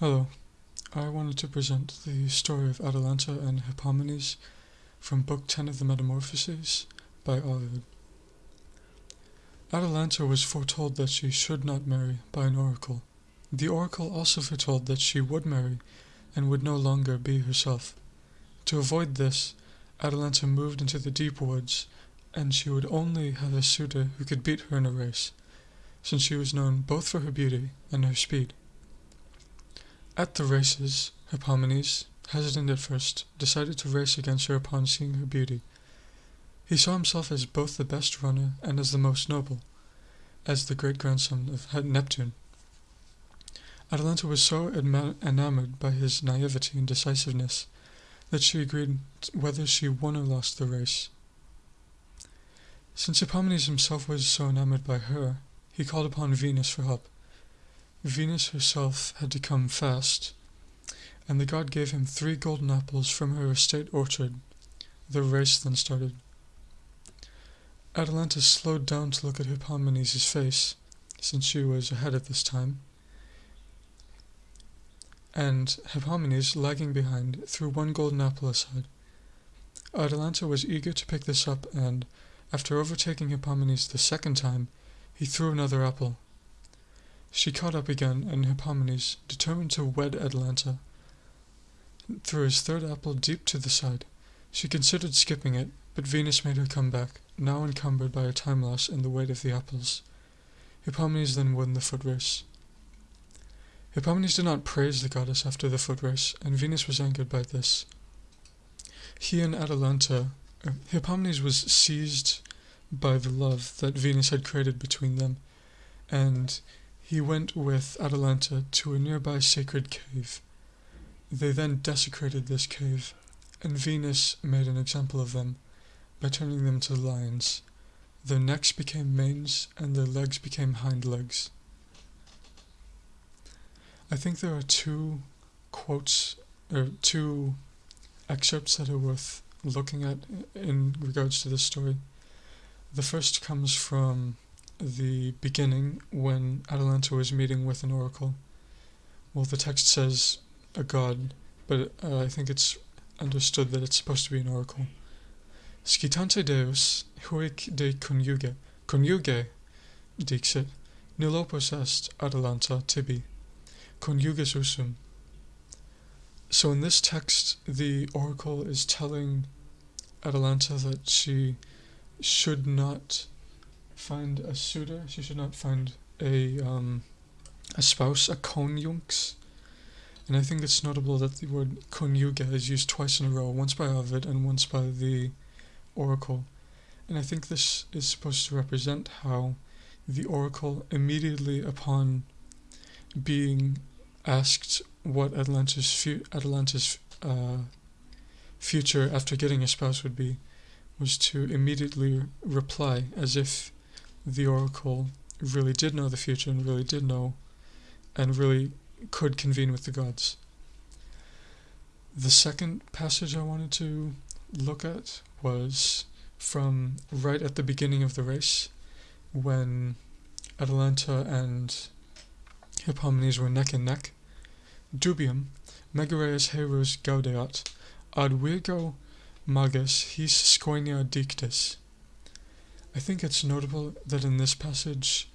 Hello, I wanted to present the story of Atalanta and Hippomenes from Book 10 of the Metamorphoses by Ovid. Atalanta was foretold that she should not marry by an oracle. The oracle also foretold that she would marry and would no longer be herself. To avoid this, Atalanta moved into the deep woods, and she would only have a suitor who could beat her in a race, since she was known both for her beauty and her speed. At the races, Hippomenes, hesitant at first, decided to race against her upon seeing her beauty. He saw himself as both the best runner and as the most noble, as the great grandson of Neptune. Atalanta was so enamored by his naivety and decisiveness that she agreed whether she won or lost the race. Since Hippomenes himself was so enamored by her, he called upon Venus for help. Venus herself had to come fast, and the god gave him three golden apples from her estate orchard. The race then started. Atalanta slowed down to look at Hippomenes' face, since she was ahead at this time, and Hippomenes, lagging behind, threw one golden apple aside. Atalanta was eager to pick this up, and, after overtaking Hippomenes the second time, he threw another apple. She caught up again, and Hippomenes, determined to wed Atalanta, threw his third apple deep to the side. She considered skipping it, but Venus made her come back, now encumbered by a time loss and the weight of the apples. Hippomenes then won the foot race. Hippomenes did not praise the goddess after the foot race, and Venus was angered by this. He and Atalanta, uh, Hippomenes was seized by the love that Venus had created between them, and he went with Atalanta to a nearby sacred cave. They then desecrated this cave, and Venus made an example of them by turning them to lions. Their necks became manes, and their legs became hind legs. I think there are two quotes, or two excerpts that are worth looking at in regards to this story. The first comes from the beginning when Atalanta was meeting with an oracle. Well, the text says a god, but uh, I think it's understood that it's supposed to be an oracle. Scitante Deus, huic de conjuge, conjuge, dixit, nilopus est Atalanta tibi, conjugus usum. So in this text, the oracle is telling Atalanta that she should not find a suitor. She should not find a um, a spouse, a conjunx. And I think it's notable that the word conjuga is used twice in a row, once by Ovid and once by the oracle. And I think this is supposed to represent how the oracle immediately upon being asked what Atalanta's, fu- Atalanta's uh, future after getting a spouse would be, was to immediately reply as if the oracle really did know the future and really did know and really could convene with the gods. The second passage I wanted to look at was from right at the beginning of the race when Atalanta and Hippomenes were neck and neck. Dubium, Megareus heros gaudeat, ad virgo magis his Schoeneia dictis. I think it's notable that in this passage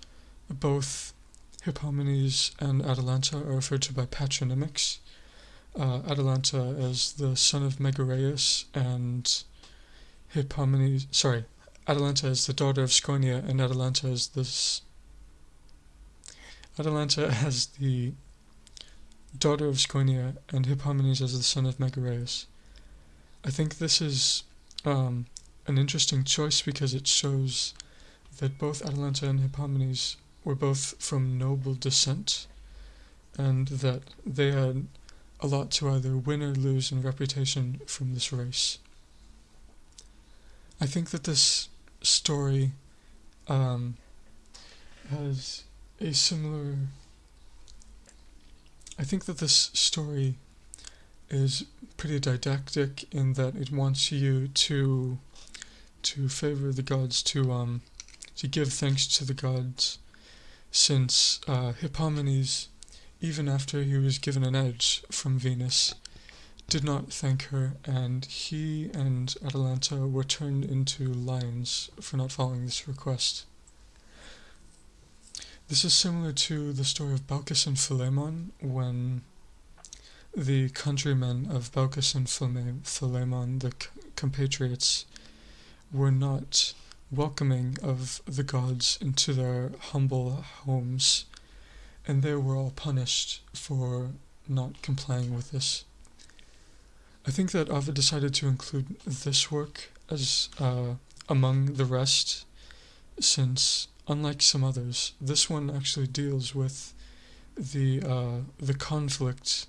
both Hippomenes and Atalanta are referred to by patronymics. Uh, Atalanta as the son of Megareus and Hippomenes, sorry, Atalanta is the daughter of Sconia and Atalanta is this Atalanta as the daughter of Sconia and Hippomenes as the son of Megareus. I think this is um, an interesting choice because it shows that both Atalanta and Hippomenes were both from noble descent and that they had a lot to either win or lose in reputation from this race. I think that this story um, has a similar. I think that this story is pretty didactic in that it wants you to to favor the gods, to um, to give thanks to the gods, since uh, Hippomenes, even after he was given an edge from Venus, did not thank her, and he and Atalanta were turned into lions for not following this request. This is similar to the story of Baucis and Philemon when the countrymen of Baucis and Philemon, the compatriots, were not welcoming of the gods into their humble homes, and they were all punished for not complying with this. I think that Ovid decided to include this work as uh, among the rest, since unlike some others, this one actually deals with the uh, the conflict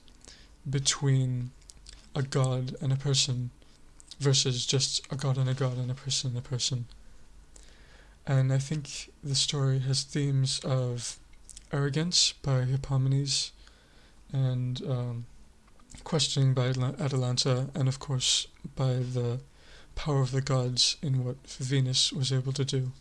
between a god and a person versus just a god and a god and a person and a person. And I think the story has themes of arrogance by Hippomenes and um, questioning by Atalanta, and of course by the power of the gods in what Venus was able to do.